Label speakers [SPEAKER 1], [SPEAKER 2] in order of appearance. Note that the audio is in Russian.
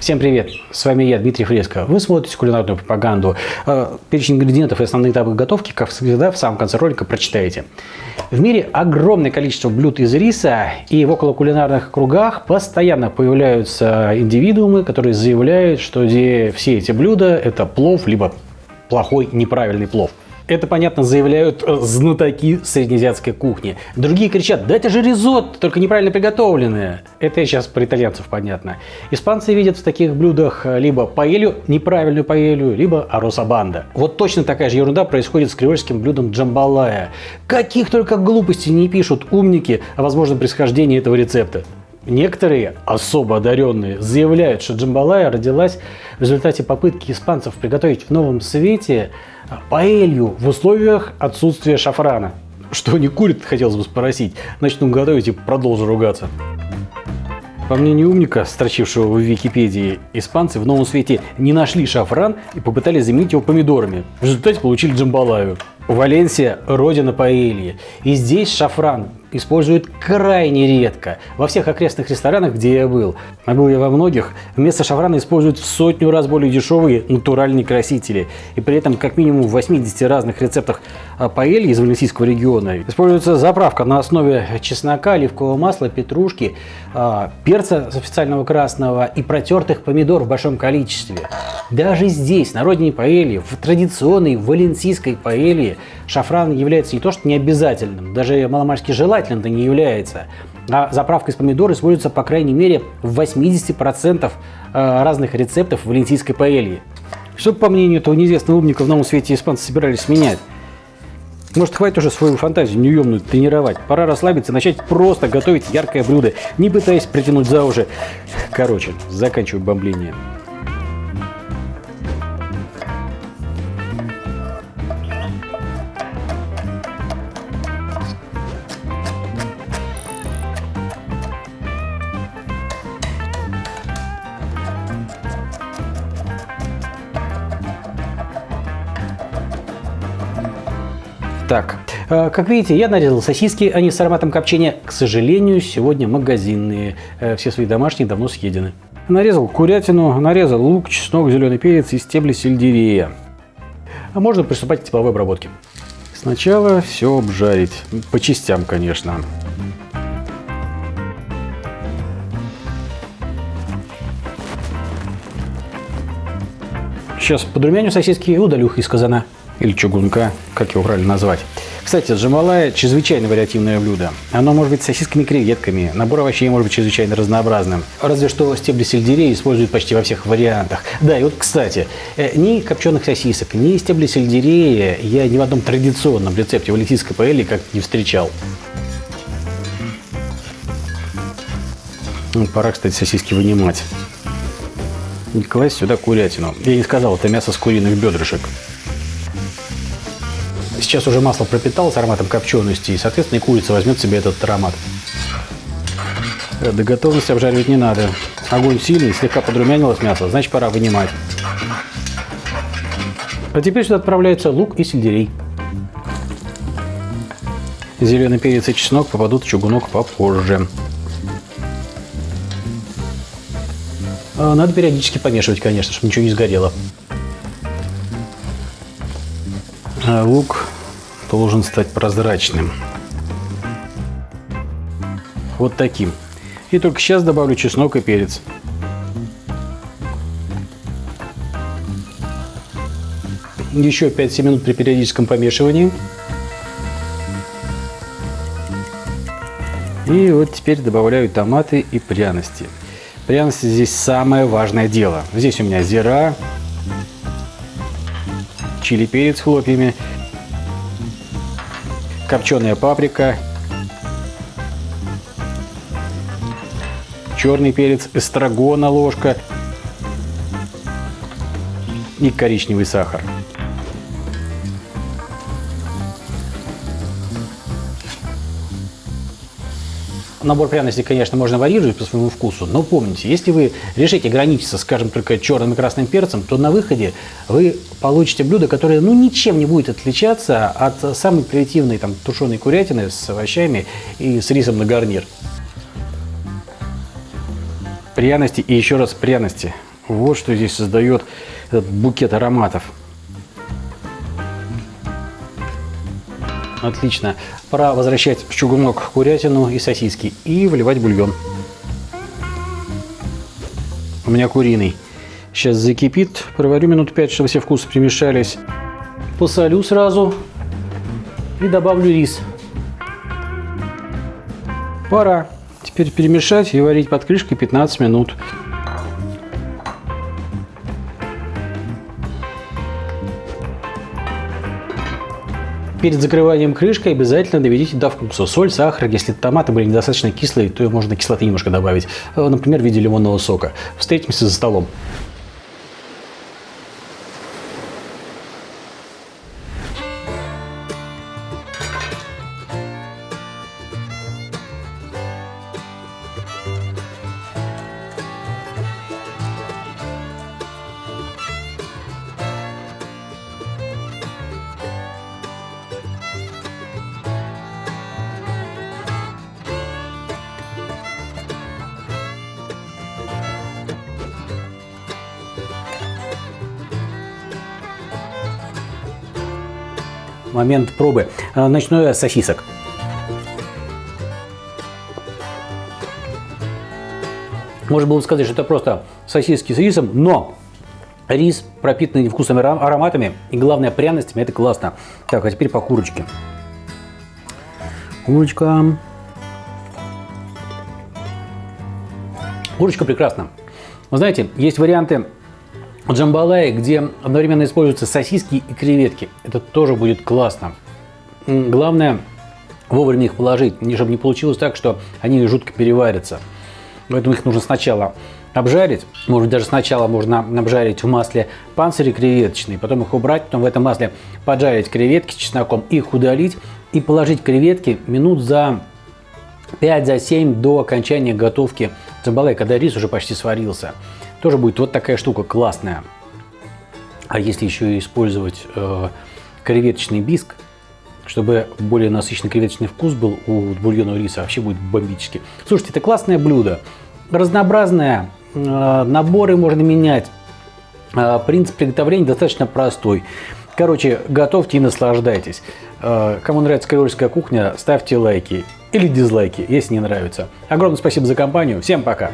[SPEAKER 1] Всем привет! С вами я, Дмитрий Фреско. Вы смотрите кулинарную пропаганду. Э, перечень ингредиентов и основные этапы готовки, как всегда, в самом конце ролика прочитаете. В мире огромное количество блюд из риса, и в околокулинарных кругах постоянно появляются индивидуумы, которые заявляют, что все эти блюда – это плов, либо плохой, неправильный плов. Это, понятно, заявляют э, знатоки среднеазиатской кухни. Другие кричат, да это же ризотто, только неправильно приготовленное. Это сейчас про итальянцев понятно. Испанцы видят в таких блюдах э, либо паэлью, неправильную паэлью, либо аросабанда. Вот точно такая же ерунда происходит с креольским блюдом джамбалая. Каких только глупостей не пишут умники о возможном происхождении этого рецепта. Некоторые особо одаренные заявляют, что джамбалая родилась в результате попытки испанцев приготовить в новом свете паэлью в условиях отсутствия шафрана. Что не курит, хотелось бы спросить. Начну готовить и продолжу ругаться. По мнению умника, строчившего в Википедии, испанцы в новом свете не нашли шафран и попытались заменить его помидорами. В результате получили джамбалаю. Валенсия – родина паэльи. И здесь шафран используют крайне редко. Во всех окрестных ресторанах, где я был, а был я во многих, вместо шафрана используют в сотню раз более дешевые натуральные красители. И при этом как минимум в 80 разных рецептах паэльи из валенсийского региона используется заправка на основе чеснока, оливкового масла, петрушки, а, перца специального красного и протертых помидор в большом количестве. Даже здесь, на родине паэльи, в традиционной валенсийской паэльи, шафран является не то что необязательным, даже маломальски желательным это не является. А заправка из помидор используется по крайней мере в 80% э, разных рецептов валенсийской паэльи. Что, по мнению этого неизвестного умника, в новом свете испанцы собирались менять? Может, хватит уже свою фантазию неуемную тренировать. Пора расслабиться начать просто готовить яркое блюдо, не пытаясь притянуть за уши. Короче, заканчиваю бомбление. Так, э, как видите, я нарезал сосиски, они с ароматом копчения. К сожалению, сегодня магазинные. Э, все свои домашние давно съедены. Нарезал курятину, нарезал лук, чеснок, зеленый перец и стебли сельдерея. А можно приступать к тепловой обработке. Сначала все обжарить. По частям, конечно. Сейчас подрумяню сосиски и удалю их из казана или чугунка, как его правильно назвать. Кстати, джамалая – чрезвычайно вариативное блюдо. Оно может быть с сосисками креветками, набор овощей может быть чрезвычайно разнообразным. Разве что стебли сельдерея используют почти во всех вариантах. Да, и вот, кстати, э, ни копченых сосисок, ни стебли сельдерея я ни в одном традиционном рецепте валентийской паэли как не встречал. Ну, пора, кстати, сосиски вынимать. И класть сюда курятину. Я не сказал, это мясо с куриных бедрышек. Сейчас уже масло пропиталось ароматом копчености, и, соответственно, и курица возьмет себе этот аромат. До готовности обжаривать не надо. Огонь сильный, слегка подрумянилось мясо, значит пора вынимать. А теперь сюда отправляется лук и сельдерей. Зеленый перец и чеснок попадут в чугунок попозже. А, надо периодически помешивать, конечно, чтобы ничего не сгорело. Лук должен стать прозрачным. Вот таким. И только сейчас добавлю чеснок и перец. Еще 5-7 минут при периодическом помешивании. И вот теперь добавляю томаты и пряности. Пряности здесь самое важное дело. Здесь у меня зира, чили перец хлопьями, копченая паприка, черный перец, эстрагона ложка и коричневый сахар. Набор пряностей, конечно, можно варьировать по своему вкусу, но помните, если вы решите ограничиться, скажем, только черным и красным перцем, то на выходе вы получите блюдо, которое ну, ничем не будет отличаться от самой примитивной там, тушеной курятины с овощами и с рисом на гарнир. Пряности и еще раз пряности. Вот что здесь создает этот букет ароматов. Отлично. Пора возвращать в чугунок курятину и сосиски и вливать бульон. У меня куриный. Сейчас закипит. Проварю минут 5, чтобы все вкусы примешались. Посолю сразу и добавлю рис. Пора. Теперь перемешать и варить под крышкой 15 минут. Перед закрыванием крышкой обязательно доведите до вкуса. Соль, сахар. Если томаты были недостаточно кислые, то можно кислоты немножко добавить. Э, например, в виде лимонного сока. Встретимся за столом. Момент пробы. А, начну я с сосисок. Можно было бы сказать, что это просто сосиски с рисом, но рис, пропитанный вкусными ароматами и, главное, пряностями, это классно. Так, а теперь по курочке. Курочка. Курочка прекрасна. Вы знаете, есть варианты джамбалая, где одновременно используются сосиски и креветки. Это тоже будет классно. Главное вовремя их положить, чтобы не получилось так, что они жутко переварятся. Поэтому их нужно сначала обжарить. Может даже сначала можно обжарить в масле панцири креветочные, потом их убрать, потом в этом масле поджарить креветки с чесноком, их удалить и положить креветки минут за 5-7 до окончания готовки джамбалая, когда рис уже почти сварился. Тоже будет вот такая штука классная. А если еще использовать э, креветочный биск, чтобы более насыщенный креветочный вкус был у бульонного риса, вообще будет бомбически. Слушайте, это классное блюдо, разнообразное, э, наборы можно менять, э, принцип приготовления достаточно простой. Короче, готовьте и наслаждайтесь. Э, кому нравится креольская кухня, ставьте лайки или дизлайки, если не нравится. Огромное спасибо за компанию, всем пока!